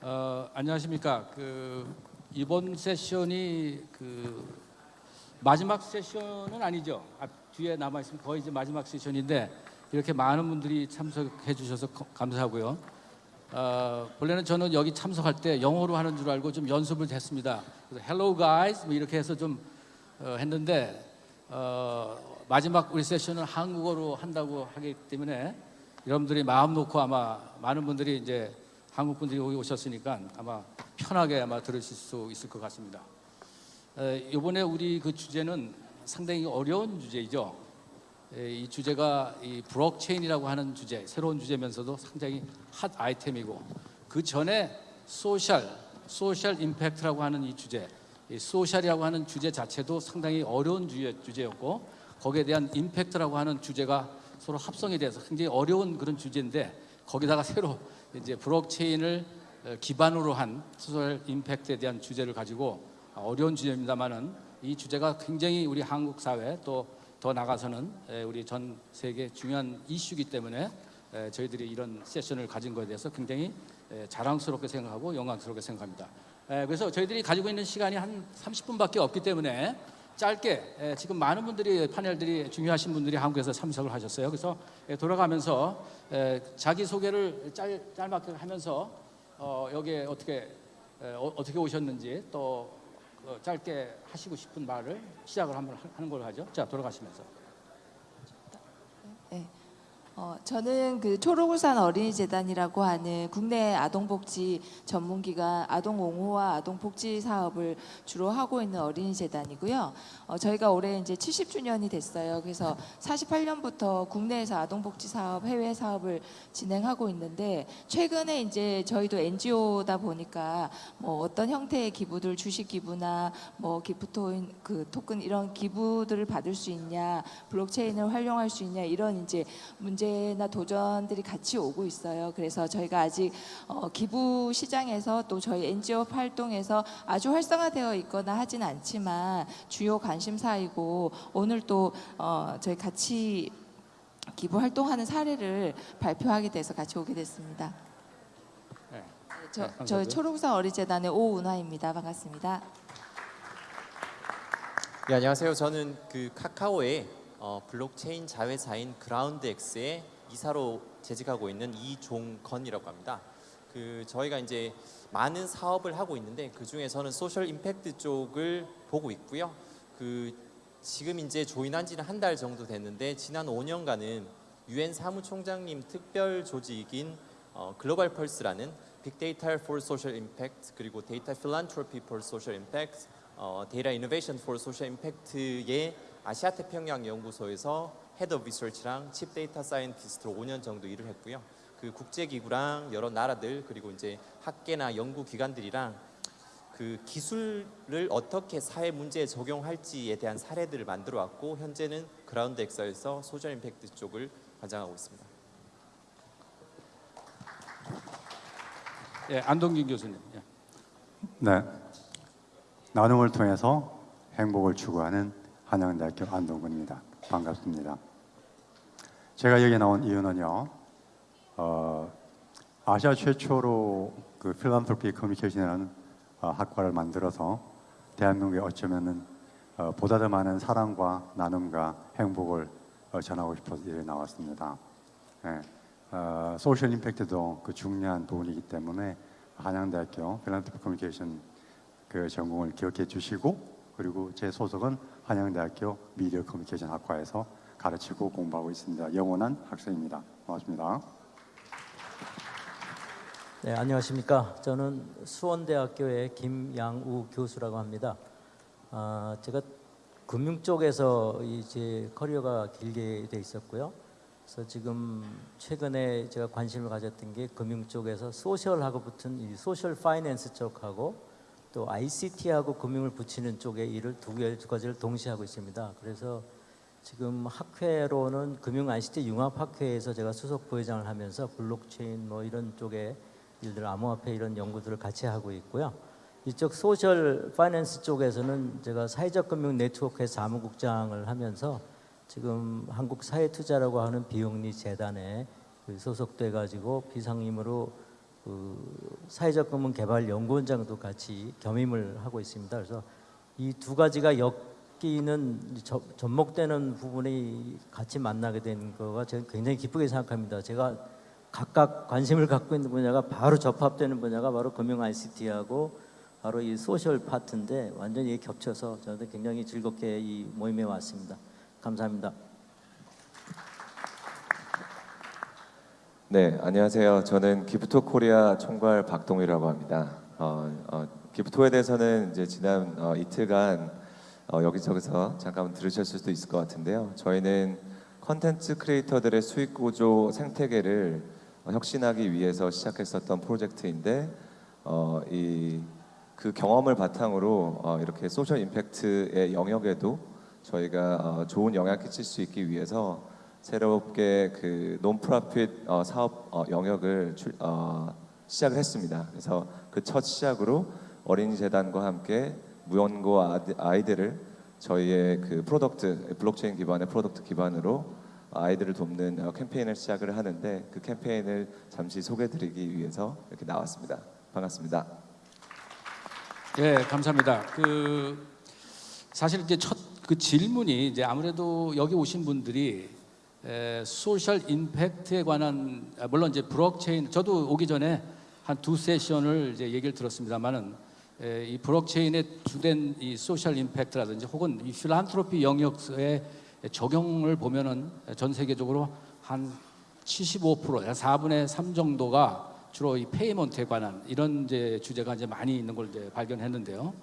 어, 안녕하십니까. 그 이번 세션이 그 마지막 세션은 아니죠. 앞 뒤에 남아 있으면 거의 이제 마지막 세션인데 이렇게 많은 분들이 참석해 주셔서 거- 감사하고요. 어, 본래는 저는 여기 참석할 때 영어로 하는 줄 알고 좀 연습을 했습니다. 그래서 Hello guys 뭐 이렇게 해서 좀 어, 했는데 어, 마지막 우리 세션은 한국어로 한다고 하기 때문에 여러분들이 마음 놓고 아마 많은 분들이 이제 한국 분들이 여기 오셨으니까 아마 편하게 아마 들으실 수 있을 것 같습니다. 에, 이번에 우리 그 주제는 상당히 어려운 주제이죠. 에, 이 주제가 이 블록체인이라고 하는 주제, 새로운 주제면서도 상당히 hot item이고 그 전에 social, social impact라고 하는 이 주제, 이 social이라고 하는 주제 자체도 상당히 어려운 주제, 주제였고 거기에 대한 impact라고 하는 주제가 서로 합성이 돼서 굉장히 어려운 그런 주제인데 거기다가 새로 이제 블록체인을 어, 기반으로 한 social impact에 대한 주제를 가지고 어려운 주제입니다만은 이 주제가 굉장히 우리 한국 사회 또 더 나가서는 에, 우리 전 세계 중요한 이슈이기 때문에 에, 저희들이 이런 세션을 가진 것에 대해서 굉장히 에, 자랑스럽게 생각하고 영광스럽게 생각합니다. 에, 그래서 저희들이 가지고 있는 시간이 한 30분밖에 없기 때문에 짧게 에, 지금 많은 분들이 패널들이 중요하신 분들이 한국에서 참석을 하셨어요. 그래서 에, 돌아가면서 에, 자기 소개를 짧, 짧게 하면서 어, 여기에 어떻게 에, 어, 어떻게 오셨는지 또 어, 짧게 하시고 싶은 말을 시작을 한번 하- 하는 걸로 하죠. 자 돌아가시면서. 어, 저는 그 초록울산 어린이재단이라고 하는 국내 아동복지 전문기관 아동옹호와 아동복지 사업을 주로 하고 있는 어린이재단이고요. 어, 저희가 올해 이제 70주년이 됐어요. 그래서 48년부터 국내에서 아동복지 사업, 해외 사업을 진행하고 있는데 최근에 이제 저희도 NGO다 보니까 뭐 어떤 형태의 기부들, 주식 기부나 뭐 기프토인 그 토큰 이런 기부들을 받을 수 있냐, 블록체인을 활용할 수 있냐 이런 이제 문제 나 도전들이 같이 오고 있어요. 그래서 저희가 아직 어, 기부 시장에서 또 저희 NGO 활동에서 아주 활성화되어 있거나 하진 않지만 주요 관심사이고 오늘 또 어, 저희 같이 기부 활동하는 사례를 발표하게 돼서 같이 오게 됐습니다. 네. 저, 네, 저 감사하고요. 초록산 어린이재단의 오은화입니다. 반갑습니다. 네, 안녕하세요. 저는 그 카카오의 어, 블록체인 자회사인 그라운드X의 이사로 재직하고 있는 이종건이라고 합니다. 그 저희가 이제 많은 사업을 하고 있는데 그 중에서는 social impact 쪽을 보고 있고요. 그 지금 이제 join한 지는 한 달 정도 됐는데 지난 5년간은 유엔 사무총장님 특별 조직인 어, 글로벌 펄스라는 빅데이터 for social impact 그리고 data philanthropy for social impact 어, data innovation for social impact의 아시아 태평양 연구소에서 head of research랑 chief data scientist로 5년 정도 일을 했고요. 그 국제 기구랑 여러 나라들 그리고 이제 학계나 연구 기관들이랑 그 기술을 어떻게 사회 문제에 적용할지에 대한 사례들을 만들어 왔고 현재는 그라운드 엑스에서 social impact 쪽을 관장하고 있습니다. 예, 안동균 교수님. 예. 네. 나눔을 통해서 행복을 추구하는 한양대학교 안동근입니다. 반갑습니다. 제가 여기 나온 이유는요. 어, 아시아 최초로 그 philanthropy 커뮤니케이션이라는 어, 학과를 만들어서 대한민국에 어쩌면은 어, 보다 더 많은 사랑과 나눔과 행복을 어, 전하고 싶어서 이렇게 나왔습니다. 예. 어, social impact도 그 중요한 부분이기 때문에 한양대학교 philanthropy 커뮤니케이션 그 전공을 기억해 주시고 그리고 제 소속은 한양대학교 미디어 커뮤니케이션 학과에서 가르치고 공부하고 있습니다. 영원한 학생입니다. 고맙습니다. 네, 안녕하십니까. 저는 수원대학교의 김양우 교수라고 합니다. 아, 제가 금융 쪽에서 이제 커리어가 길게 돼 있었고요. 그래서 지금 최근에 제가 관심을 가졌던 게 금융 쪽에서 social하고 붙은 이 social finance 쪽하고 또 ICT하고 금융을 붙이는 쪽의 일을 두, 가지를 동시에 하고 있습니다. 그래서 지금 학회로는 금융 ICT 융합학회에서 제가 수석 부회장을 하면서 블록체인 뭐 이런 쪽의 일들 암호화폐 이런 연구들을 같이 하고 있고요. 이쪽 social finance 쪽에서는 제가 사회적 금융 네트워크의 사무국장을 하면서 지금 한국 사회투자라고 하는 비영리 재단에 그 소속돼 가지고 비상임으로 그 사회적 금융 개발 연구원장도 같이 겸임을 하고 있습니다. 그래서 이 두 가지가 엮이는 저- 접목되는 부분이 같이 만나게 된 거가 저는 굉장히 기쁘게 생각합니다. 제가 각각 관심을 갖고 있는 분야가 바로 접합되는 분야가 바로 금융 ICT하고 바로 이 소셜 파트인데 완전히 겹쳐서 저는 굉장히 즐겁게 이 모임에 왔습니다. 감사합니다. 네, 안녕하세요. 저는 기프토 코리아 총괄 박동희라고 합니다. 어, 어, 기프토에 대해서는 이제 지난 어, 이틀간 어, 여기저기서 잠깐 들으셨을 수도 있을 것 같은데요. 저희는 컨텐츠 creator들의 수익 구조 생태계를 어, 혁신하기 위해서 시작했었던 프로젝트인데 어, 이그 경험을 바탕으로 어, 이렇게 social impact의 영역에도 저희가 어, 좋은 영향 끼칠 수 있기 위해서 새롭게 그 nonprofit 어, 사업 어, 영역을 출, 어, 시작을 했습니다. 그래서 그 첫 시작으로 어린이 재단과 함께 무연고 아이들을 저희의 그 product 블록체인 기반의 product 기반으로 아이들을 돕는 어, 캠페인을 시작을 하는데 그 캠페인을 잠시 소개드리기 위해서 이렇게 나왔습니다. 반갑습니다. 예, 감사합니다. 그 사실 이제 첫 그 질문이 이제 아무래도 여기 오신 분들이 에, social impact에 관한 아, 물론 이제 블록체인 저도 오기 전에 한 두 세션을 이제 얘기를 들었습니다만은 에, 이 블록체인의 주된 이 social impact라든지 혹은 이 philanthropy 영역의 적용을 보면은 전 세계적으로 한 75%, 한 4분의 3 정도가 주로 이 payment에 관한 이런 이제 주제가 이제 많이 있는 걸 이제 발견했는데요.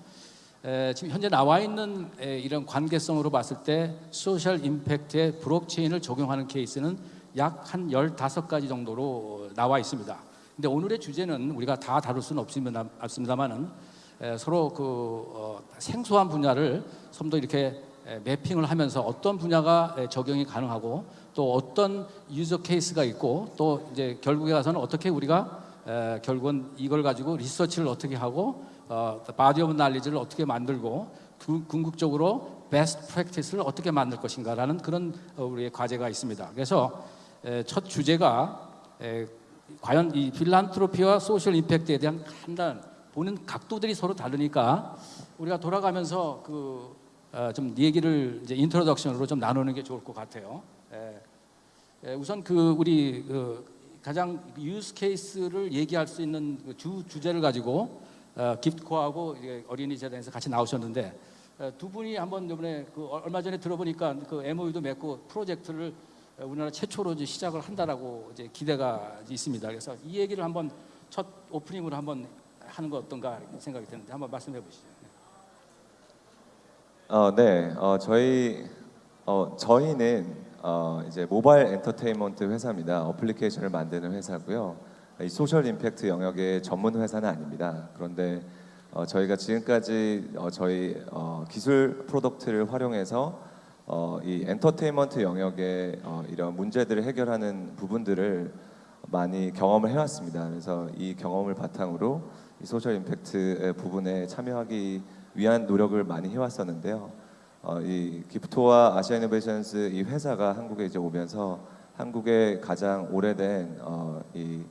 에, 지금 현재 나와 있는 에, 이런 관계성으로 봤을 때 social impact에 블록체인을 적용하는 케이스는 약 한 15가지 정도로 나와 있습니다. 근데 오늘의 주제는 우리가 다 다룰 수는 없습니다, 없습니다만은 에, 서로 그 어, 생소한 분야를 좀 더 이렇게 에, mapping을 하면서 어떤 분야가 에, 적용이 가능하고 또 어떤 user case가 있고 또 이제 결국에 가서는 어떻게 우리가 에, 결국은 이걸 가지고 리서치를 어떻게 하고 어, body of knowledge를 어떻게 만들고 구- 궁극적으로 best practice를 어떻게 만들 것인가라는 그런 어, 우리의 과제가 있습니다. 그래서 에, 첫 주제가 에, 과연 이 philanthropy와 social impact에 대한 판단 보는 각도들이 서로 다르니까 우리가 돌아가면서 그좀 얘기를 이제 introduction으로 좀 나누는 게 좋을 것 같아요. 에, 에, 우선 그 우리 그 가장 use case를 얘기할 수 있는 그주 주제를 가지고 어, 기프트코하고 이제 어린이 재단에서 같이 나오셨는데 어, 두 분이 한번 이번에 그 어, 얼마 전에 들어보니까 그 MOU도 맺고 프로젝트를 어, 우리나라 최초로 이제 시작을 한다라고 이제 기대가 있습니다. 그래서 이 얘기를 한번 첫 오프닝으로 한번 하는 거 어떤가 생각이 드는데 한번 말씀해 보시죠. 어, 네, 어, 저희 어, 저희는 어, 이제 모바일 엔터테인먼트 회사입니다. 어플리케이션을 만드는 회사고요. 이 social impact 영역의 전문 회사는 아닙니다. 그런데 어, 저희가 지금까지 어, 저희 어, 기술 product를 활용해서 어, 이 엔터테인먼트 영역의 어, 이런 문제들을 해결하는 부분들을 많이 경험을 해왔습니다. 그래서 이 경험을 바탕으로 이 social impact의 부분에 참여하기 위한 노력을 많이 해왔었는데요. 어, 이 Gifto와 Asia Innovations 이 회사가 한국에 이제 오면서 한국의 가장 오래된 어, 이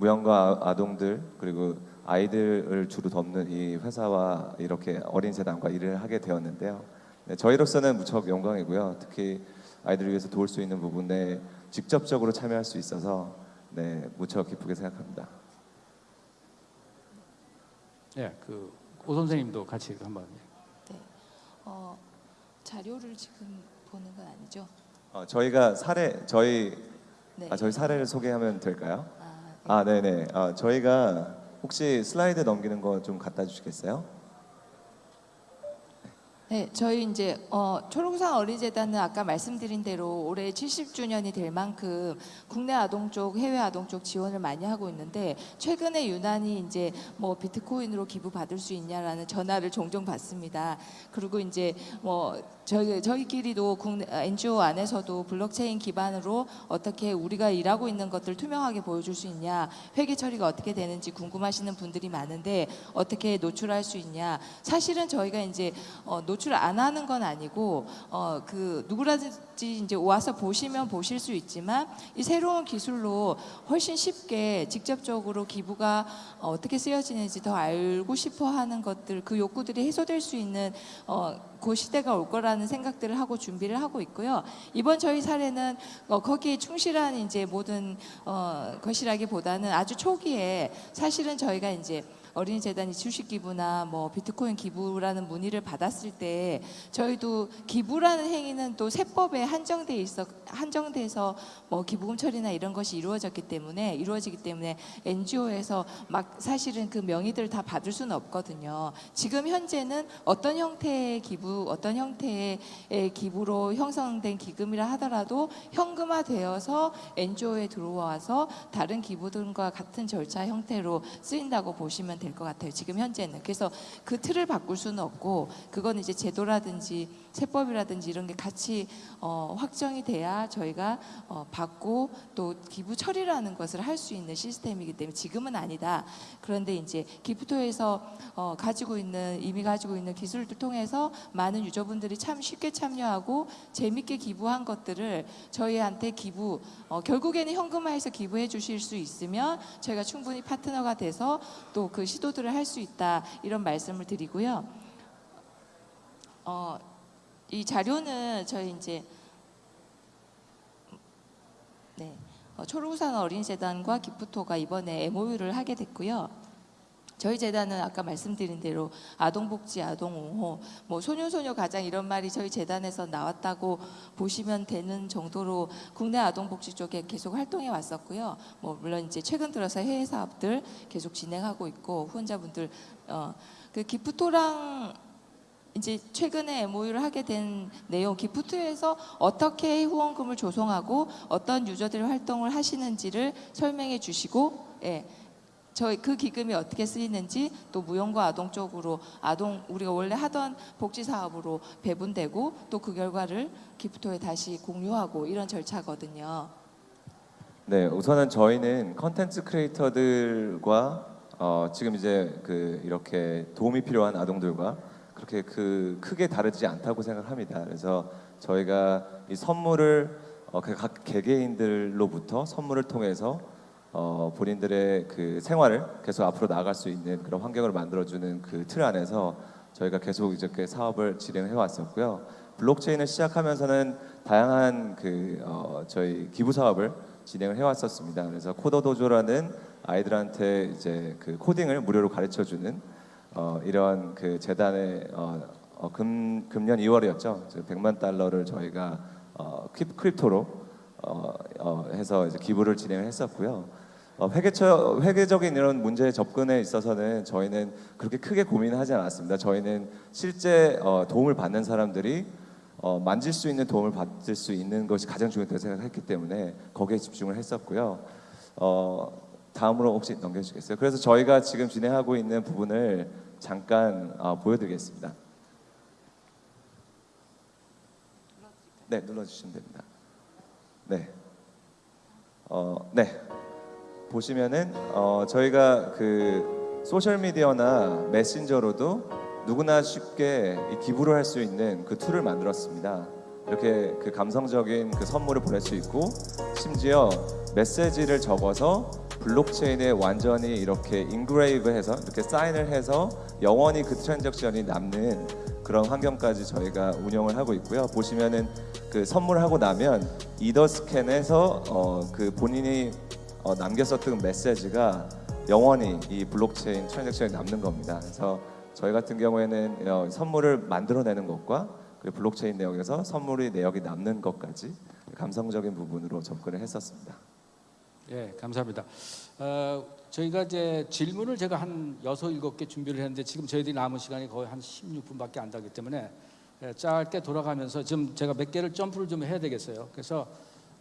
무형과 아- 아동들 그리고 아이들을 주로 돕는 이 회사와 이렇게 어린 세단과 일을 하게 되었는데요. 네, 저희로서는 무척 영광이고요. 특히 아이들을 위해서 도울 수 있는 부분에 직접적으로 참여할 수 있어서 네, 무척 기쁘게 생각합니다. 예, 그오 선생님도 같이 한번. 어, 자료를 지금 보는 건 아니죠? 어, 저희가 사례 저희 네. 아, 저희 사례를 소개하면 될까요? 아, 네네. 아, 저희가 혹시 슬라이드 넘기는 거 좀 갖다 주시겠어요? 네, 저희 이제 어, 초록산 어린이재단은 아까 말씀드린 대로 올해 70주년이 될 만큼 국내 아동 쪽, 해외 아동 쪽 지원을 많이 하고 있는데 최근에 유난히 이제 뭐 비트코인으로 기부 받을 수 있냐라는 전화를 종종 받습니다. 그리고 이제 뭐 저희 저희끼리도 국내 아, NGO 안에서도 블록체인 기반으로 어떻게 우리가 일하고 있는 것들 투명하게 보여줄 수 있냐, 회계 처리가 어떻게 되는지 궁금하시는 분들이 많은데 어떻게 노출할 수 있냐. 사실은 저희가 이제 어, 노출 노출 안 하는 건 아니고 어 그 누구라든지 이제 와서 보시면 보실 수 있지만 이 새로운 기술로 훨씬 쉽게 직접적으로 기부가 어, 어떻게 쓰여지는지 더 알고 싶어 하는 것들 그 욕구들이 해소될 수 있는 어, 그 시대가 올 거라는 생각들을 하고 준비를 하고 있고요. 이번 저희 사례는 어, 거기에 충실한 이제 모든 어, 것이라기보다는 아주 초기에 사실은 저희가 이제 어린이 재단이 주식 기부나 뭐 비트코인 기부라는 문의를 받았을 때 저희도 기부라는 행위는 또 세법에 한정돼 있어 한정돼서 뭐 기부금 처리나 이런 것이 이루어졌기 때문에 이루어지기 때문에 NGO에서 막 사실은 그 명의들을 다 받을 수는 없거든요. 지금 현재는 어떤 형태의 기부, 어떤 형태의 기부로 형성된 기금이라 하더라도 현금화되어서 NGO에 들어와서 다른 기부들과 같은 절차 형태로 쓰인다고 보시면 될 것 같아요. 지금 현재는 그래서 그 틀을 바꿀 수는 없고 그건 이제 제도라든지 세법이라든지 이런 게 같이 어, 확정이 돼야 저희가 어, 받고 또 기부 처리라는 것을 할 수 있는 시스템이기 때문에 지금은 아니다. 그런데 이제 기프토에서 어, 가지고 있는 이미 가지고 있는 기술들 통해서 많은 유저분들이 참 쉽게 참여하고 재밌게 기부한 것들을 저희한테 기부 어, 결국에는 현금화해서 기부해 주실 수 있으면 저희가 충분히 파트너가 돼서 또 그 시도들을 할 수 있다 이런 말씀을 드리고요. 어, 이 자료는 저희 이제 네, 어, 초록우산 어린이재단과 기프토가 이번에 MOU를 하게 됐고요. 저희 재단은 아까 말씀드린 대로 아동복지, 아동옹호, 뭐 소녀소녀 가장 이런 말이 저희 재단에서 나왔다고 보시면 되는 정도로 국내 아동복지 쪽에 계속 활동해 왔었고요. 뭐 물론 이제 최근 들어서 해외 사업들 계속 진행하고 있고 후원자분들 어, 그 기프토랑 이제 최근에 MOU를 하게 된 내용 기프트에서 어떻게 후원금을 조성하고 어떤 유저들이 활동을 하시는지를 설명해 주시고 예. 저희 그 기금이 어떻게 쓰이는지 또 무용과 아동 쪽으로 아동 우리가 원래 하던 복지 사업으로 배분되고 또 그 결과를 기프토에 다시 공유하고 이런 절차거든요. 네, 우선은 저희는 컨텐츠 크리에이터들과 어, 지금 이제 그 이렇게 도움이 필요한 아동들과 그렇게 그 크게 다르지 않다고 생각합니다. 그래서 저희가 이 선물을 어, 그각 개개인들로부터 선물을 통해서 어, 본인들의 그 생활을 계속 앞으로 나아갈 수 있는 그런 환경을 만들어주는 그 틀 안에서 저희가 계속 이렇게 사업을 진행해 왔었고요. 블록체인을 시작하면서는 다양한 그 어, 저희 기부 사업을 진행을 해왔었습니다. 그래서 CoderDojo라는 아이들한테 이제 그 코딩을 무료로 가르쳐주는 어, 이런 그 재단의 어, 어, 금, 금년 2월이었죠. 100만 달러를 저희가 어, cryp- crypto로 어, 어, 해서 이제 기부를 진행을 했었고요. 어, 회계처, 회계적인 이런 문제에 접근에 있어서는 저희는 그렇게 크게 고민하지 않았습니다. 저희는 실제 어, 도움을 받는 사람들이 어, 만질 수 있는 도움을 받을 수 있는 것이 가장 중요하다고 생각했기 때문에 거기에 집중을 했었고요. 어, 다음으로 혹시 넘겨주시겠어요? 그래서 저희가 지금 진행하고 있는 부분을 잠깐 어, 보여드리겠습니다. 네, 눌러주시면 됩니다. 네, 어, 네. 보시면은 어, 저희가 그 소셜 미디어나 메신저로도 누구나 쉽게 이 기부를 할 수 있는 그 tool을 만들었습니다. 이렇게 그 감성적인 그 선물을 보낼 수 있고 심지어 메시지를 적어서 블록체인에 완전히 이렇게 engrave해서 이렇게 사인을 해서 영원히 그 transaction이 남는 그런 환경까지 저희가 운영을 하고 있고요. 보시면은 그 선물하고 나면 Etherscan해서 어, 그 본인이 어, 남겼었던 메시지가 영원히 이 블록체인 transaction에 남는 겁니다. 그래서 저희 같은 경우에는 어, 선물을 만들어내는 것과 그리고 블록체인 내역에서 선물의 내역이 남는 것까지 감성적인 부분으로 접근을 했었습니다. 예, 감사합니다. 어, 저희가 이제 질문을 제가 한 여섯 일곱 개 준비를 했는데 지금 저희들이 남은 시간이 거의 한 16분밖에 안 되기 때문에 예, 짧게 돌아가면서 지금 제가 몇 개를 점프를 좀 해야 되겠어요. 그래서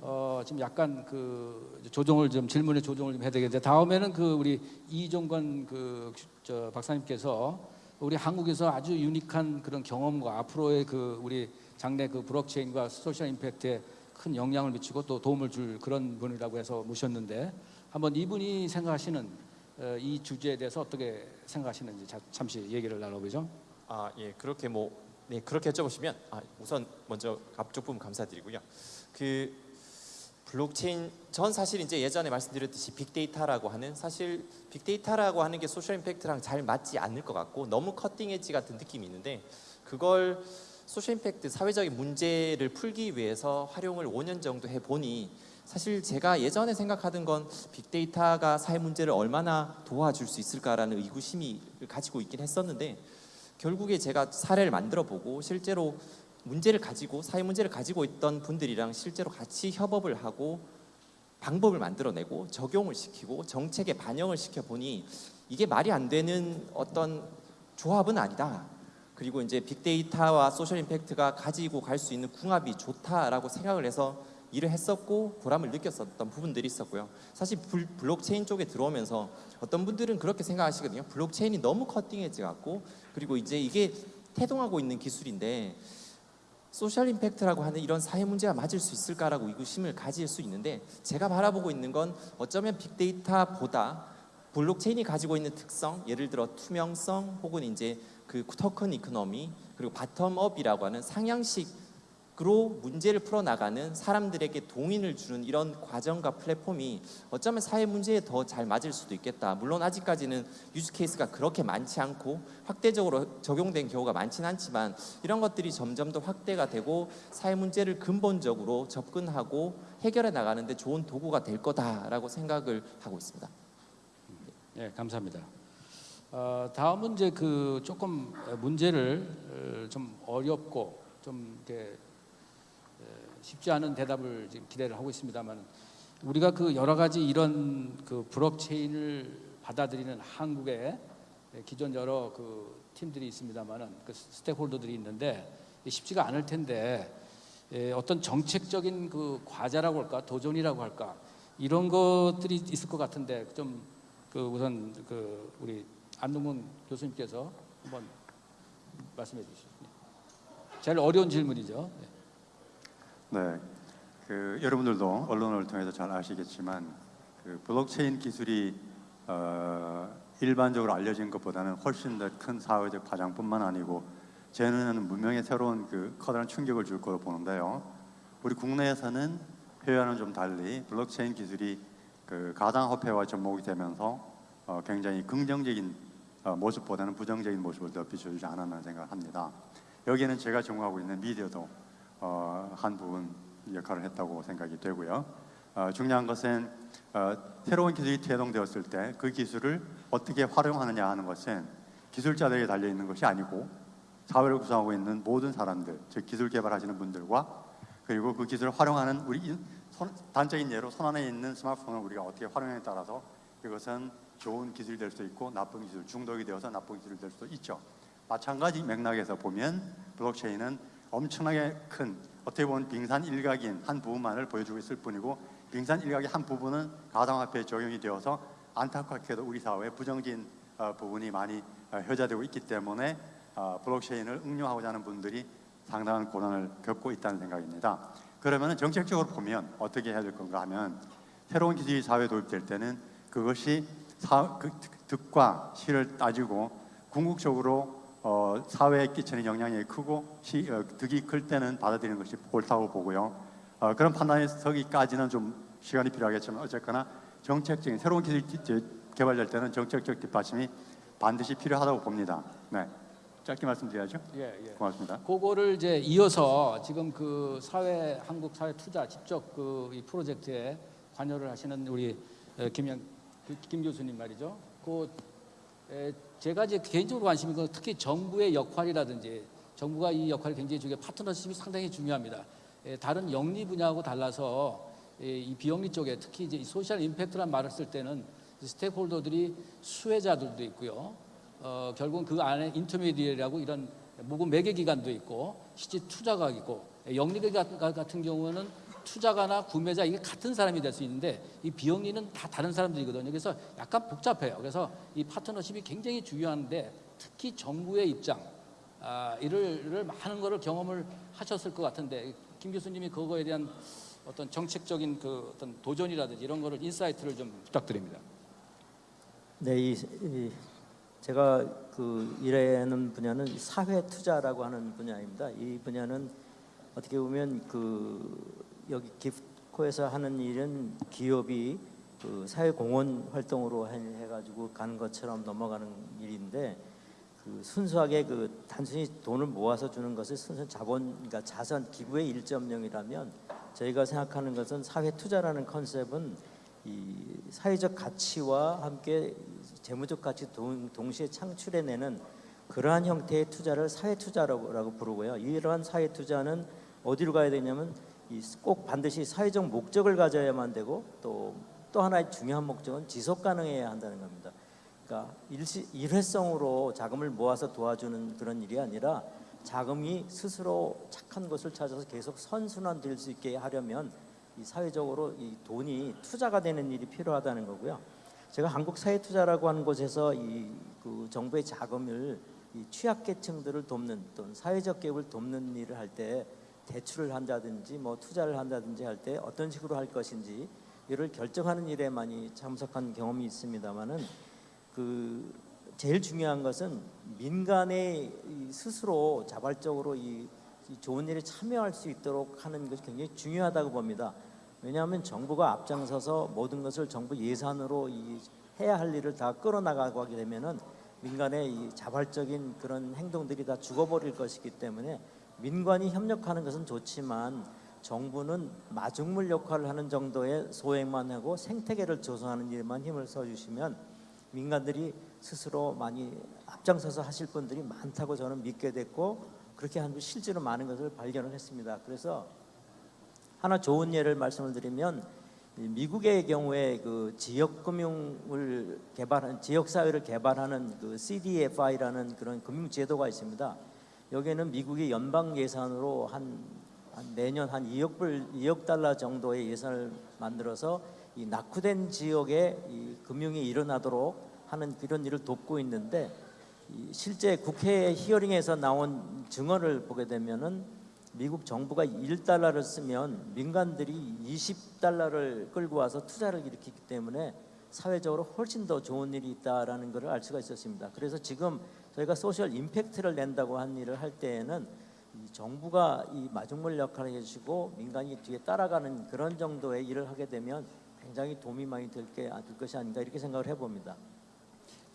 어, 지금 약간 그 조정을 좀 질문에 조정을 좀 해야 되겠는데 다음에는 그 우리 이종건 그 저 박사님께서 우리 한국에서 아주 유니크한 그런 경험과 앞으로의 그 우리 장래 그 블록체인과 소셜 임팩트에 큰 영향을 미치고 또 도움을 줄 그런 분이라고 해서 모셨는데 한번 이분이 생각하시는 어, 이 주제에 대해서 어떻게 생각하시는지 자- 잠시 얘기를 나눠보죠. 아, 예. 그렇게 뭐 네 그렇게 여쭤보시면 아, 우선 먼저 앞쪽 부분 감사드리고요. 그 블록체인 전 사실 이제 예전에 말씀드렸듯이 빅데이터라고 하는 사실 빅데이터라고 하는 게 social impact랑 잘 맞지 않을 것 같고 너무 cutting edge 같은 느낌이 있는데 그걸 social impact 사회적인 문제를 풀기 위해서 활용을 5년 정도 해 보니 사실 제가 예전에 생각하던 건 빅데이터가 사회 문제를 얼마나 도와줄 수 있을까라는 의구심이 가지고 있긴 했었는데 결국에 제가 사례를 만들어 보고 실제로 문제를 가지고 사회 문제를 가지고 있던 분들이랑 실제로 같이 협업을 하고 방법을 만들어내고 적용을 시키고 정책에 반영을 시켜 보니 이게 말이 안 되는 어떤 조합은 아니다. 그리고 이제 빅데이터와 social impact가 가지고 갈 수 있는 궁합이 좋다라고 생각을 해서 일을 했었고 보람을 느꼈었던 부분들이 있었고요. 사실 불- 블록체인 쪽에 들어오면서 어떤 분들은 그렇게 생각하시거든요. 블록체인이 너무 cutting edge 같고 그리고 이제 이게 태동하고 있는 기술인데 social impact라고 하는 이런 사회 문제가 맞을 수 있을까라고 의구심을 가질 수 있는데 제가 바라보고 있는 건 어쩌면 빅데이터보다 블록체인이 가지고 있는 특성, 예를 들어 투명성 혹은 이제 그 token economy 그리고 bottom-up이라고 하는 상향식으로 문제를 풀어 나가는 사람들에게 동인을 주는 이런 과정과 플랫폼이 어쩌면 사회 문제에 더 잘 맞을 수도 있겠다. 물론 아직까지는 유즈 케이스가 그렇게 많지 않고 확대적으로 적용된 경우가 많지는 않지만 이런 것들이 점점 더 확대가 되고 사회 문제를 근본적으로 접근하고 해결해 나가는데 좋은 도구가 될 거다라고 생각을 하고 있습니다. 네, 감사합니다. 어, 다음은 이제 그 조금 문제를 어, 좀 어렵고 좀 이렇게 에, 쉽지 않은 대답을 지금 기대를 하고 있습니다만 우리가 그 여러 가지 이런 그 블록체인을 받아들이는 한국의 기존 여러 그 팀들이 있습니다만은 그 스테이크홀더들이 있는데 쉽지가 않을 텐데 에, 어떤 정책적인 그 과제라고 할까 도전이라고 할까 이런 것들이 있을 것 같은데 좀 그 우선 그 우리 안동문 교수님께서 한번 말씀해 주시죠. 제일 어려운 질문이죠. 네. 네, 그 여러분들도 언론을 통해서 잘 아시겠지만 그 블록체인 기술이 어, 일반적으로 알려진 것보다는 훨씬 더 큰 사회적 파장뿐만 아니고 제 눈에는 문명의 새로운 그 커다란 충격을 줄 거로 보는데요. 우리 국내에서는 해외와는 좀 달리 블록체인 기술이 그 가상화폐와 접목이 되면서 어, 굉장히 긍정적인 어, 모습보다는 부정적인 모습을 더 비춰주지 않았나 생각합니다. 여기에는 제가 전공하고 있는 미디어도 어, 한 부분 역할을 했다고 생각이 되고요. 어, 중요한 것은 어, 새로운 기술이 태동되었을 때 그 기술을 어떻게 활용하느냐 하는 것은 기술자들에게 달려 있는 것이 아니고 사회를 구성하고 있는 모든 사람들, 즉 기술 개발하시는 분들과 그리고 그 기술을 활용하는 우리 단적인 예로 손 안에 있는 스마트폰을 우리가 어떻게 활용에 따라서 이것은 좋은 기술이 될 수도 있고 나쁜 기술, 중독이 되어서 나쁜 기술이 될 수도 있죠. 마찬가지 맥락에서 보면 블록체인은 엄청나게 큰 어떻게 보면 빙산 일각인 한 부분만을 보여주고 있을 뿐이고 빙산 일각의 한 부분은 가상화폐에 적용이 되어서 안타깝게도 우리 사회에 부정적인 어, 부분이 많이 어, 효자되고 있기 때문에 어, 블록체인을 응용하고자 하는 분들이 상당한 고난을 겪고 있다는 생각입니다. 그러면 정책적으로 보면 어떻게 해야 될 건가 하면 새로운 기술이 사회에 도입될 때는 그것이 사, 그 득과 실을 따지고 궁극적으로 어, 사회에 끼치는 영향이 크고 시, 어, 득이 클 때는 받아들이는 것이 옳다고 보고요. 어, 그런 판단에 서기까지는 좀 시간이 필요하겠지만 어쨌거나 정책적인 새로운 기술이 개발될 때는 정책적 뒷받침이 반드시 필요하다고 봅니다. 네, 짧게 말씀드려야죠. 예, 예. 고맙습니다. 그거를 이제 이어서 지금 그 사회 한국 사회 투자 직접 그 이 프로젝트에 관여를 하시는 우리 에, 김영 그- 김 교수님 말이죠. 그 에, 제가 이제 개인적으로 관심이 그 특히 정부의 역할이라든지 정부가 이 역할을 굉장히 중요 파트너십이 상당히 중요합니다. 에, 다른 영리 분야하고 달라서 에, 이 비영리 쪽에 특히 이제 이 social impact란 말을 쓸 때는 이 스테이크홀더들이 수혜자들도 있고요. 어, 결국은 그 안에 인터미디어라고 이런 모금 매개 기관도 있고 실제 투자가 있고 영리가 같은 경우는 투자가나 구매자 이게 같은 사람이 될 수 있는데 이 비영리는 다 다른 사람들이거든요. 그래서 약간 복잡해요. 그래서 이 파트너십이 굉장히 중요한데 특히 정부의 입장 아, 이를 많은 거를 경험을 하셨을 것 같은데 김 교수님이 그거에 대한 어떤 정책적인 그 어떤 도전이라든지 이런 거를 insight를 좀 부탁드립니다. 네, 이, 이 제가 그 일하는 분야는 사회 투자라고 하는 분야입니다. 이 분야는 어떻게 보면 그 여기 기프코에서 하는 일은 기업이 그 사회 공헌 활동으로 해- 해가지고 가는 것처럼 넘어가는 일인데 그 순수하게 그 단순히 돈을 모아서 주는 것을 순수 자본 그러니까 자선 기부의 1.0이라면 저희가 생각하는 것은 사회 투자라는 컨셉은 이 사회적 가치와 함께 재무적 가치 동, 동시에 창출해내는 그러한 형태의 투자를 사회 투자라고 라고 부르고요. 이러한 사회 투자는 어디로 가야 되냐면 이 꼭 반드시 사회적 목적을 가져야만 되고 또 또 하나의 중요한 목적은 지속 가능해야 한다는 겁니다. 그러니까 일시, 일회성으로 자금을 모아서 도와주는 그런 일이 아니라 자금이 스스로 착한 것을 찾아서 계속 선순환 될 수 있게 하려면 이 사회적으로 이 돈이 투자가 되는 일이 필요하다는 거고요. 제가 한국 사회 투자라고 하는 곳에서 이 그 정부의 자금을 이 취약계층들을 돕는 또는 사회적 개혁을 돕는 일을 할때 대출을 한다든지 뭐 투자를 한다든지 할 때 어떤 식으로 할 것인지 이를 결정하는 일에 많이 참석한 경험이 있습니다만은 그 제일 중요한 것은 민간의 이 스스로 자발적으로 이, 이 좋은 일에 참여할 수 있도록 하는 것이 굉장히 중요하다고 봅니다. 왜냐하면 정부가 앞장서서 모든 것을 정부 예산으로 이 해야 할 일을 다 끌어나가고 하게 되면은 민간의 이 자발적인 그런 행동들이 다 죽어버릴 것이기 때문에 민관이 협력하는 것은 좋지만 정부는 마중물 역할을 하는 정도의 소액만 하고 생태계를 조성하는 일에만 힘을 써주시면 민간들이 스스로 많이 앞장서서 하실 분들이 많다고 저는 믿게 됐고 그렇게 한 실제로 많은 것을 발견을 했습니다. 그래서 하나 좋은 예를 말씀을 드리면 이 미국의 경우에 그 지역 금융을 개발한 지역 사회를 개발하는 그 CDFI라는 그런 금융 제도가 있습니다. 여기에는 미국의 연방 예산으로 한, 한 매년 한 2억 불, 2억 달러 정도의 예산을 만들어서 이 낙후된 지역에 이 금융이 일어나도록 하는 그런 일을 돕고 있는데 이 실제 국회 히어링에서 나온 증언을 보게 되면은 미국 정부가 1달러를 쓰면 민간들이 20달러를 끌고 와서 투자를 일으키기 때문에 사회적으로 훨씬 더 좋은 일이 있다라는 것을 알 수가 있었습니다. 그래서 지금 저희가 소셜 임팩트를 낸다고 한 일을 할 때에는 이 정부가 이 마중물 역할을 해주시고 민간이 뒤에 따라가는 그런 정도의 일을 하게 되면 굉장히 도움이 많이 될게 될 것이 아닌가 이렇게 생각을 해봅니다.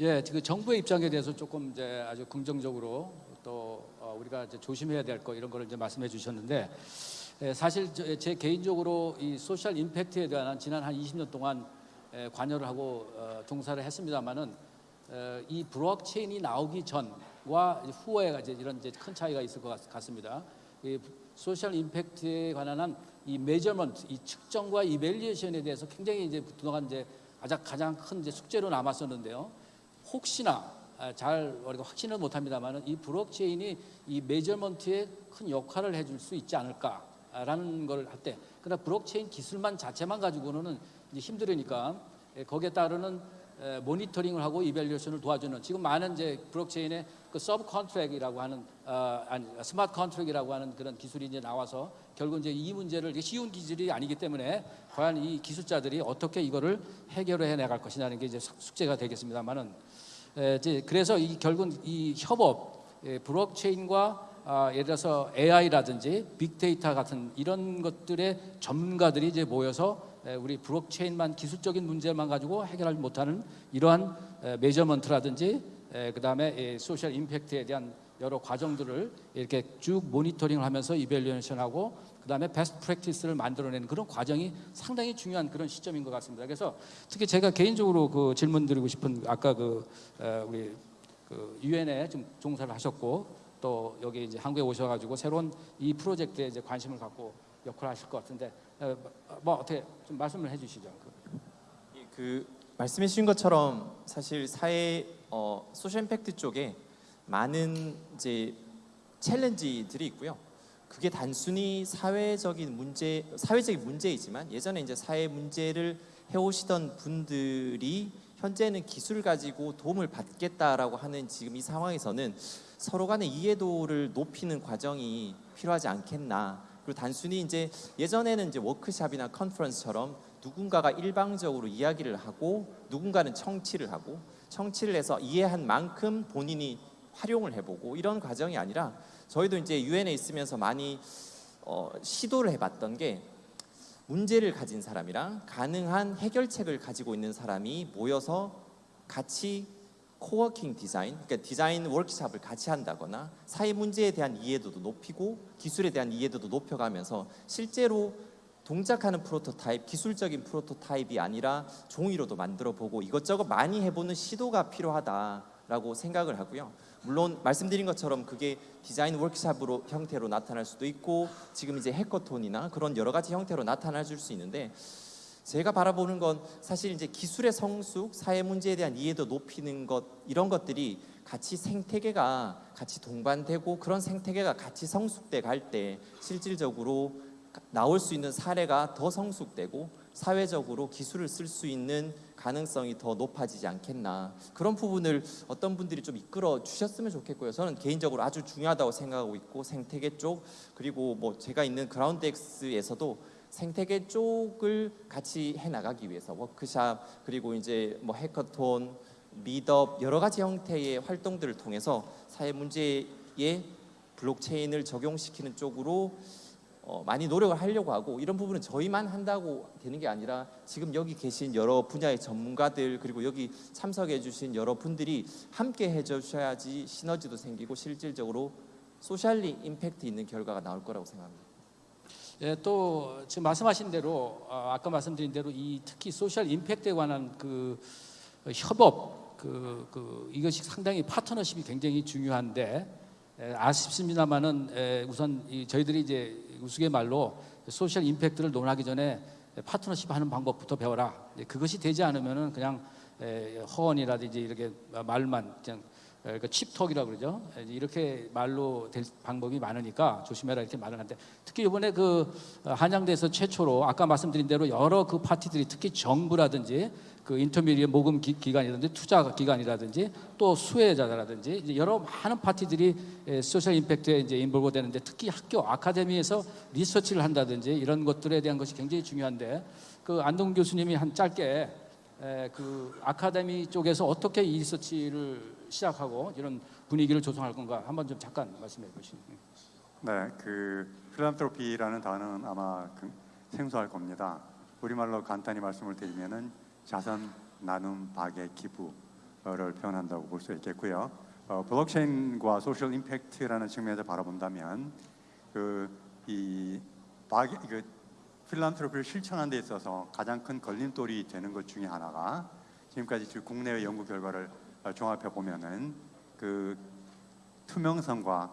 예, 그 정부의 입장에 대해서 조금 이제 아주 긍정적으로 또 어, 우리가 이제 조심해야 될 거 이런 거를 이제 말씀해 주셨는데 예, 사실 저- 제 개인적으로 이 소셜 임팩트에 대한 지난 한 20년 동안 예, 관여를 하고 어, 종사를 했습니다만은 어, 이 블록체인이 나오기 전과 후에 이제 이런 이제 큰 차이가 있을 것 같- 같습니다. 이 social impact에 관한 한 이 measurement, 이 측정과 evaluation에 대해서 굉장히 이제 그동안 이제 가장 가장 큰 이제 숙제로 남았었는데요. 혹시나 아, 잘 우리가 확신은 못합니다만은 이 블록체인이 이 measurement에 큰 역할을 해줄 수 있지 않을까라는 걸 할 때, 그러나 블록체인 기술만 자체만 가지고는 이제 힘들으니까 예, 거기에 따르는 에, 모니터링을 하고 evaluation을 도와주는 지금 많은 이제 블록체인의 그 subcontract이라고 하는 어, 아니 smart contract이라고 하는 그런 기술이 이제 나와서 결국 이제 이 문제를 쉬운 기술이 아니기 때문에 과연 이 기술자들이 어떻게 이거를 해결을 해 나갈 것이냐는 게 이제 숙- 숙제가 되겠습니다만은 에, 이제 그래서 이 결국 이 협업 예, 블록체인과 아, 예를 들어서 AI라든지 빅데이터 같은 이런 것들의 전문가들이 이제 모여서 에, 우리 블록체인만 기술적인 문제만 가지고 해결하지 못하는 이러한 에, measurement라든지 에, 그다음에 이 social impact에 대한 여러 과정들을 이렇게 쭉 모니터링을 하면서 evaluation하고 그다음에 best practice를 만들어내는 그런 과정이 상당히 중요한 그런 시점인 것 같습니다. 그래서 특히 제가 개인적으로 그 질문 드리고 싶은 아까 그 에, 우리 그 유엔에 좀 종사를 하셨고 또 여기 이제 한국에 오셔가지고 새로운 이 프로젝트에 이제 관심을 갖고 역할을 하실 것 같은데 에, 뭐 어떻게 좀 말씀을 해주시죠. 그. 예, 그 말씀해 주신 것처럼 사실 사회 어, social impact 쪽에 많은 이제 챌린지들이 있고요. 그게 단순히 사회적인 문제, 사회적인 문제이지만 예전에 이제 사회 문제를 해오시던 분들이 현재는 기술 가지고 도움을 받겠다라고 하는 지금 이 상황에서는 서로 간의 이해도를 높이는 과정이 필요하지 않겠나. 그리고 단순히 이제 예전에는 이제 워크샵이나 컨퍼런스처럼 누군가가 일방적으로 이야기를 하고 누군가는 청취를 하고 청취를 해서 이해한 만큼 본인이 활용을 해보고 이런 과정이 아니라 저희도 이제 유엔에 있으면서 많이 어, 시도를 해봤던 게 문제를 가진 사람이랑 가능한 해결책을 가지고 있는 사람이 모여서 같이 co-working design, 그러니까 디자인 워크샵을 같이 한다거나 사회 문제에 대한 이해도도 높이고 기술에 대한 이해도도 높여가면서 실제로 동작하는 프로토타입, 기술적인 prototype이 아니라 종이로도 만들어 보고 이것저것 많이 해보는 시도가 필요하다라고 생각을 하고요. 물론 말씀드린 것처럼 그게 디자인 워크샵으로 형태로 나타날 수도 있고 지금 이제 해커톤이나 그런 여러 가지 형태로 나타날 수 있는데 제가 바라보는 건 사실 이제 기술의 성숙, 사회 문제에 대한 이해도 높이는 것 이런 것들이 같이 생태계가 같이 동반되고 그런 생태계가 같이 성숙돼 갈 때 실질적으로 나올 수 있는 사례가 더 성숙되고 사회적으로 기술을 쓸 수 있는 가능성이 더 높아지지 않겠나 그런 부분을 어떤 분들이 좀 이끌어 주셨으면 좋겠고요. 저는 개인적으로 아주 중요하다고 생각하고 있고 생태계 쪽 그리고 뭐 제가 있는 그라운드엑스에서도 생태계 쪽을 같이 해 나가기 위해서 워크샵 그리고 이제 뭐 해커톤, 미덥 여러 가지 형태의 활동들을 통해서 사회 문제에 블록체인을 적용시키는 쪽으로 어, 많이 노력을 하려고 하고 이런 부분은 저희만 한다고 되는 게 아니라 지금 여기 계신 여러 분야의 전문가들 그리고 여기 참석해 주신 여러 분들이 함께 해 주셔야지 시너지도 생기고 실질적으로 socially impact 있는 결과가 나올 거라고 생각합니다. 예, 또 지금 말씀하신 대로 어, 아까 말씀드린 대로 이 특히 social impact에 관한 그 어, 협업 그, 그 이것이 상당히 파트너십이 굉장히 중요한데 에, 아쉽습니다만은 에, 우선 이 저희들이 이제 우스갯말로 social impact를 논하기 전에 파트너십 하는 방법부터 배워라. 이제 그것이 되지 않으면은 그냥 에, 허언이라든지 이렇게 말만 그냥 에, 그 cheap talk이라고 그러죠. 에, 이렇게 말로 될 방법이 많으니까 조심해라 이렇게 말을 하는데 특히 이번에 그 어, 한양대에서 최초로 아까 말씀드린 대로 여러 그 party들이 특히 정부라든지 그 intermediary 모금 기, 기관이라든지 투자 기관이라든지 또 수혜자라든지 여러 많은 party들이 에, social impact에 이제 involve 되는데 특히 학교 아카데미에서 리서치를 한다든지 이런 것들에 대한 것이 굉장히 중요한데 그 안동 교수님이 한 짧게 에, 그 아카데미 쪽에서 어떻게 이 리서치를 시작하고 이런 분위기를 조성할 건가 한번 좀 잠깐 말씀해 보시죠. 네, 그 philanthropy라는 단어는 아마 그 생소할 겁니다. 우리말로 간단히 말씀을 드리면은 자선, 나눔, 박애, 기부를 표현한다고 볼 수 있겠고요. 어, 블록체인과 social impact라는 측면에서 바라본다면 그이 그 필란트로피를 실천하는 데 있어서 가장 큰 걸림돌이 되는 것 중에 하나가 지금까지 즉 국내의 연구 결과를 어, 종합해 보면은 그 투명성과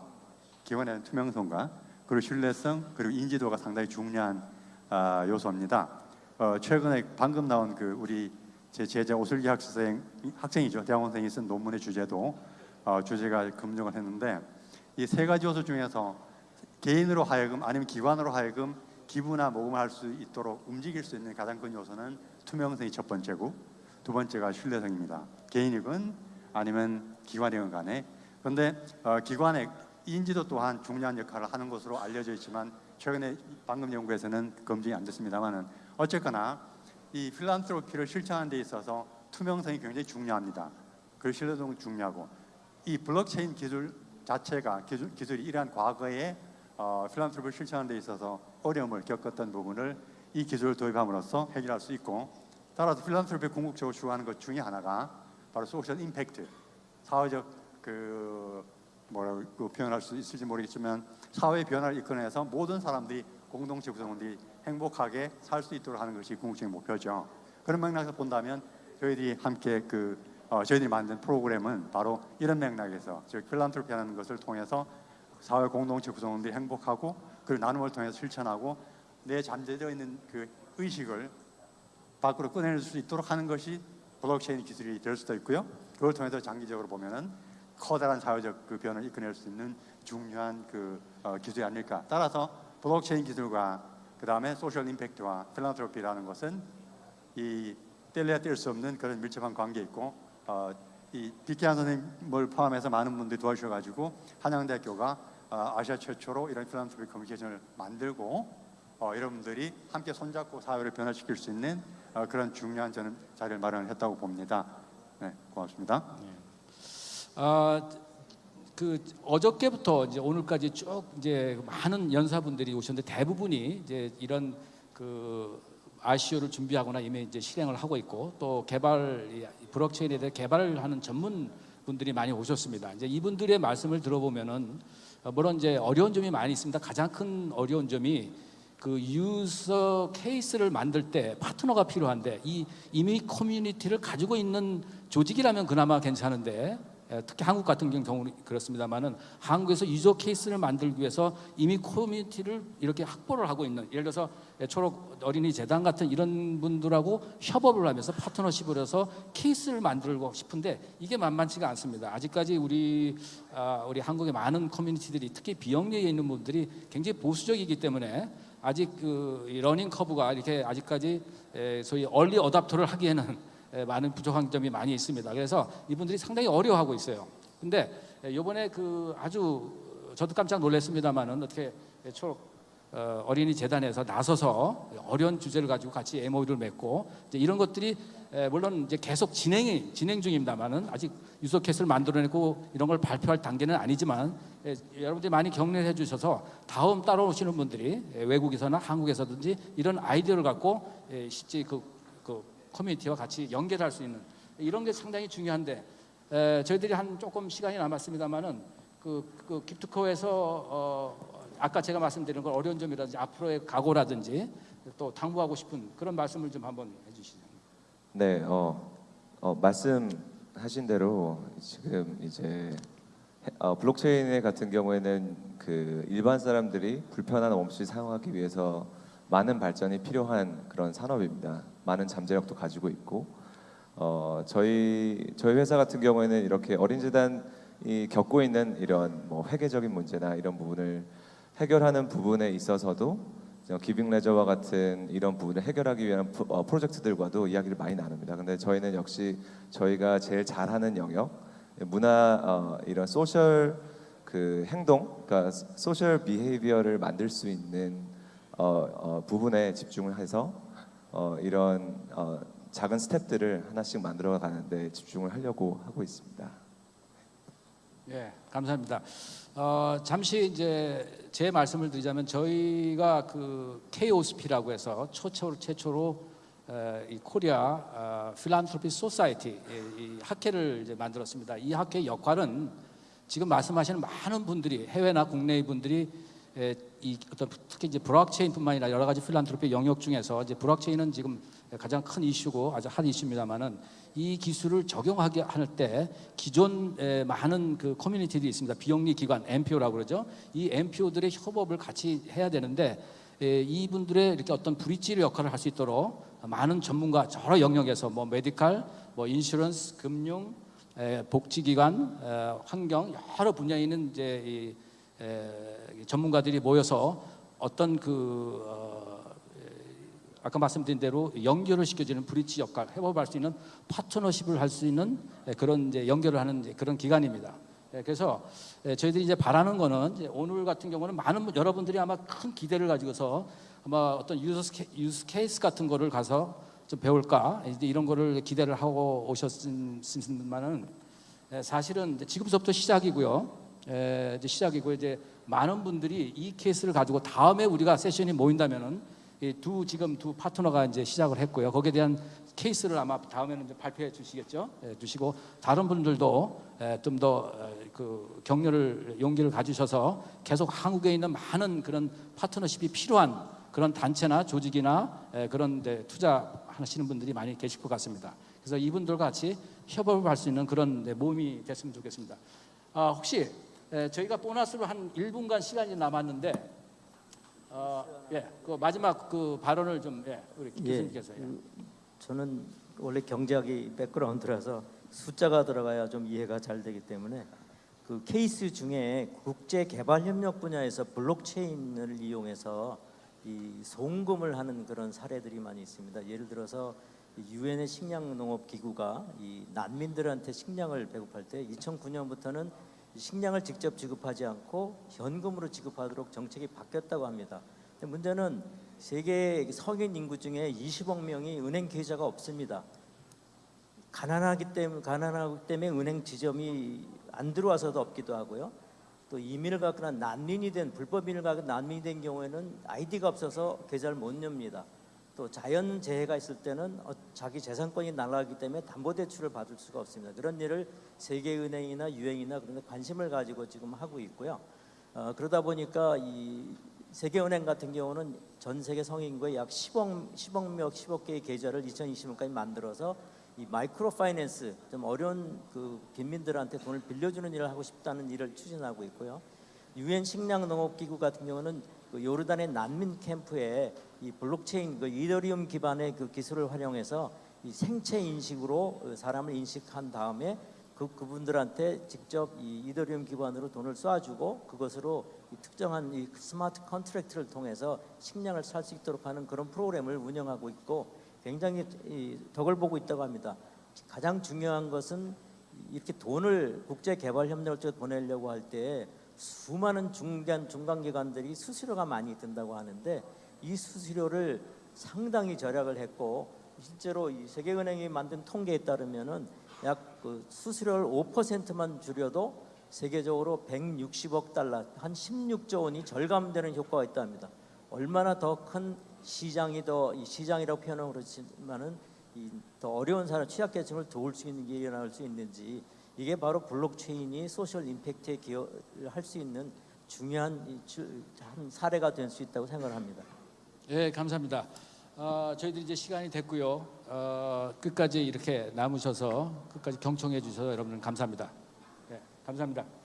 기관의 투명성과 그리고 신뢰성 그리고 인지도가 상당히 중요한 아, 요소입니다. 어, 최근에 방금 나온 그 우리 제 제자 오슬기 학생 학생이죠 대학원생이 쓴 논문의 주제도 어, 주제가 검증을 했는데 이 세 가지 요소 중에서 개인으로 하여금 아니면 기관으로 하여금 기부나 모금을 할 수 있도록 움직일 수 있는 가장 큰 요소는 투명성이 첫 번째고 두 번째가 신뢰성입니다. 개인이건 아니면 기관이건 간에 그런데 어, 기관의 인지도 또한 중요한 역할을 하는 것으로 알려져 있지만 최근에 방금 연구에서는 검증이 안 됐습니다만은 어쨌거나 이 필란트로피를 실천하는 데 있어서 투명성이 굉장히 중요합니다. 그 신뢰성이 중요하고 이 블록체인 기술 자체가 기술, 기술이 이러한 과거에 어, philanthropy를 실천하는 데 있어서 어려움을 겪었던 부분을 이 기술을 도입함으로써 해결할 수 있고 따라서 philanthropy를 궁극적으로 추구하는 것 중에 하나가 바로 social impact, 사회적 그 뭐라고 표현할 수 있을지 모르겠지만 사회 변화를 이끌어내서 모든 사람들이 공동체 구성원들이 행복하게 살 수 있도록 하는 것이 궁극적인 목표죠. 그런 맥락에서 본다면 저희들이 함께 그 어, 저희들이 만든 프로그램은 바로 이런 맥락에서 즉 필란트로피하는 것을 통해서 사회 공동체 구성원들이 행복하고 그리고 나눔을 통해서 실천하고 내 잠재되어 있는 그 의식을 밖으로 꺼낼 수 있도록 하는 것이 블록체인 기술이 될 수도 있고요. 그걸 통해서 장기적으로 보면은 커다란 사회적 그 변화를 이끌어낼 수 있는 중요한 그 어, 기술이 아닐까. 따라서 블록체인 기술과 그 다음에 social impact와 philanthropy라는 것은 이 뗄래야 뗄 수 없는 그런 밀접한 관계 있고 어, 이 비키안 선생님을 포함해서 많은 분들이 도와주셔가지고 한양대학교가 어, 아시아 최초로 이런 philanthropy 커뮤니케이션을 만들고 어, 여러분들이 함께 손잡고 사회를 변화시킬 수 있는 어, 그런 중요한 저는 자리를 마련했다고 봅니다. 네, 고맙습니다. 아, 그 어저께부터 이제 오늘까지 쭉 이제 많은 연사분들이 오셨는데 대부분이 이제 이런 그 RCO를 준비하거나 이미 이제 실행을 하고 있고 또 개발 이 블록체인에 대해 개발을 하는 전문 분들이 많이 오셨습니다. 이제 이분들의 말씀을 들어보면은 어, 물론 이제 어려운 점이 많이 있습니다. 가장 큰 어려운 점이 그 유서 케이스를 만들 때 파트너가 필요한데 이 이미 커뮤니티를 가지고 있는 조직이라면 그나마 괜찮은데 에, 특히 한국 같은 경우는 그렇습니다만은 한국에서 user case를 만들기 위해서 이미 커뮤니티를 이렇게 확보를 하고 있는 예를 들어서 에, 초록 어린이 재단 같은 이런 분들하고 협업을 하면서 파트너십을 해서 케이스를 만들고 싶은데 이게 만만치가 않습니다. 아직까지 우리 아, 우리 한국의 많은 커뮤니티들이 특히 비영리에 있는 분들이 굉장히 보수적이기 때문에 아직 그 이 learning curve가 이렇게 아직까지 에, 소위 얼리 어답터를 하기에는 에, 많은 부족한 점이 많이 있습니다. 그래서 이분들이 상당히 어려워하고 있어요. 근데 에, 이번에 그 아주 저도 깜짝 놀랐습니다만은 어떻게 초록 어, 어린이 재단에서 나서서 어려운 주제를 가지고 같이 MOU를 맺고 이제 이런 것들이 에, 물론 이제 계속 진행이 진행 중입니다만은 아직 유서 캐스를 만들어내고 이런 걸 발표할 단계는 아니지만 에, 여러분들이 많이 격려해 를 주셔서 다음 따라오시는 분들이 에, 외국에서나 한국에서든지 이런 아이디어를 갖고 에, 실제 그, 그 커뮤니티와 같이 연결할 수 있는 이런 게 상당히 중요한데 에, 저희들이 한 조금 시간이 남았습니다만은 그, 그 기프트코에서 어, 아까 제가 말씀드린 건 어려운 점이라든지 앞으로의 각오라든지 또 당부하고 싶은 그런 말씀을 좀 한번 해주시죠. 네, 어, 어, 말씀하신 대로 지금 이제 해- 어, 블록체인 같은 경우에는 그 일반 사람들이 불편함 없이 사용하기 위해서 많은 발전이 필요한 그런 산업입니다. 많은 잠재력도 가지고 있고 어, 저희 저희 회사 같은 경우에는 이렇게 어린 재단이 겪고 있는 이런 뭐 회계적인 문제나 이런 부분을 해결하는 부분에 있어서도 어, Giving Ledger와 같은 이런 부분을 해결하기 위한 어, 프로젝트들과도 이야기를 많이 나눕니다. 근데 저희는 역시 저희가 제일 잘하는 영역 문화 어, 이런 social 그 행동, 그러니까 social behavior를 만들 수 있는 어, 어, 부분에 집중을 해서 어, 이런 어, 작은 스텝들을 하나씩 만들어 가는데 집중을 하려고 하고 있습니다. 예, 감사합니다. 어, 잠시 이제 제 말씀을 드리자면 저희가 그 KOSP라고 해서 최초로 최초로 에, 이 코리아 어, Philanthropy Society 이, 이 학회를 이제 만들었습니다. 이 학회 역할은 지금 말씀하시는 많은 분들이 해외나 국내의 분들이 에, 이 어떤 특히 이제 블록체인뿐만 아니라 여러 가지 philanthropy 영역 중에서 이제 블록체인은 지금 가장 큰 이슈고 아주 핫 이슈입니다만은 이 기술을 적용하게 할 때 기존 에, 많은 그 커뮤니티들이 있습니다. 비영리 기관 NPO라고 그러죠. 이 NPO들의 협업을 같이 해야 되는데 에, 이분들의 이렇게 어떤 bridge 역할을 할 수 있도록 많은 전문가 여러 영역에서 뭐 medical, 뭐 insurance, 금융, 에, 복지기관, 에, 환경 여러 분야에 있는 이제 이, 에, 전문가들이 모여서 어떤 그 어, 아까 말씀드린 대로 연결을 시켜주는 브릿지 역할, 협업할 수 있는 파트너십을 할 수 있는 예, 그런 이제 연결을 하는 그런 기관입니다. 예, 그래서 예, 저희들이 이제 바라는 거는 이제 오늘 같은 경우는 많은 분- 여러분들이 아마 큰 기대를 가지고서 아마 어떤 유스, 케, 유스 케이스 같은 거를 가서 좀 배울까 이런 거를 기대를 하고 오셨으면은 예, 사실은 지금부터 시작이고요. 예, 이제 시작이고 이제 많은 분들이 이 케이스를 가지고 다음에 우리가 세션이 모인다면은 이 두 지금 두 파트너가 이제 시작을 했고요. 거기에 대한 케이스를 아마 다음에는 이제 발표해 주시겠죠. 예, 주시고 다른 분들도 좀더 그 격려를 용기를 가지셔서 계속 한국에 있는 많은 그런 파트너십이 필요한 그런 단체나 조직이나 에, 그런 데 투자하시는 분들이 많이 계실 것 같습니다. 그래서 이분들과 같이 협업을 할 수 있는 그런 네, 모임이 됐으면 좋겠습니다. 아, 혹시 에, 저희가 보너스로 한 1분간 시간이 남았는데 어, 예, 그 마지막 그 발언을 좀 예, 우리 예, 교수님께서 예. 그 저는 원래 경제학이 백그라운드라서 숫자가 들어가야 좀 이해가 잘 되기 때문에 그 케이스 중에 국제 개발 협력 분야에서 블록체인을 이용해서 이 송금을 하는 그런 사례들이 많이 있습니다. 예를 들어서 유엔의 식량 농업 기구가 이 난민들한테 식량을 배급할 때 2009년부터는 식량을 직접 지급하지 않고 현금으로 지급하도록 정책이 바뀌었다고 합니다. 문제는 세계 성인 인구 중에 20억 명이 은행 계좌가 없습니다. 가난하기 때문에 가난하기 때문에 은행 지점이 안 들어와서도 없기도 하고요. 또 이민을 가거나 난민이 된 불법인을 가거나 난민이 된 경우에는 아이디가 없어서 계좌를 못 엽니다. 또 자연 재해가 있을 때는 어, 자기 재산권이 날아가기 때문에 담보대출을 받을 수가 없습니다. 그런 일을 세계은행이나 유행이나 그런 데 관심을 가지고 지금 하고 있고요. 어, 그러다 보니까 이 세계은행 같은 경우는 전 세계 성인구의 약 10억 10억 명 10억 개의 계좌를 2020년까지 만들어서 이 마이크로 파이낸스 좀 어려운 그 빈민들한테 돈을 빌려주는 일을 하고 싶다는 일을 추진하고 있고요. 유엔 식량 농업 기구 같은 경우는 그 요르단의 난민 캠프에 이 블록체인 그 이더리움 기반의 그 기술을 활용해서 이 생체 인식으로 어, 사람을 인식한 다음에 그 그분들한테 직접 이 이더리움 기반으로 돈을 쏴주고 그것으로 이 특정한 이 smart contract를 통해서 식량을 살 수 있도록 하는 그런 프로그램을 운영하고 있고 굉장히 이 덕을 보고 있다고 합니다. 가장 중요한 것은 이렇게 돈을 국제 개발 협력을 쪽에 보내려고 할 때 수많은 중간 중간 기관들이 수수료가 많이 든다고 하는데 이 수수료를 상당히 절약을 했고 실제로 이 세계은행이 만든 통계에 따르면은 약 그 수수료를 5%만 줄여도 세계적으로 160억 달러 한 16조 원이 절감되는 효과가 있답니다. 얼마나 더 큰 시장이 더 이 시장이라고 표현은 그렇지만은 이 더 어려운 사람 취약계층을 도울 수 있는 게 일어날 수 있는지 이게 바로 블록체인이 소셜 임팩트에 기여를 할 수 있는 중요한 한 사례가 될 수 있다고 생각을 합니다. 예, 감사합니다. 어, 저희들이 이제 시간이 됐고요. 어, 끝까지 이렇게 남으셔서 끝까지 경청해 주셔서 여러분 감사합니다. 예, 감사합니다.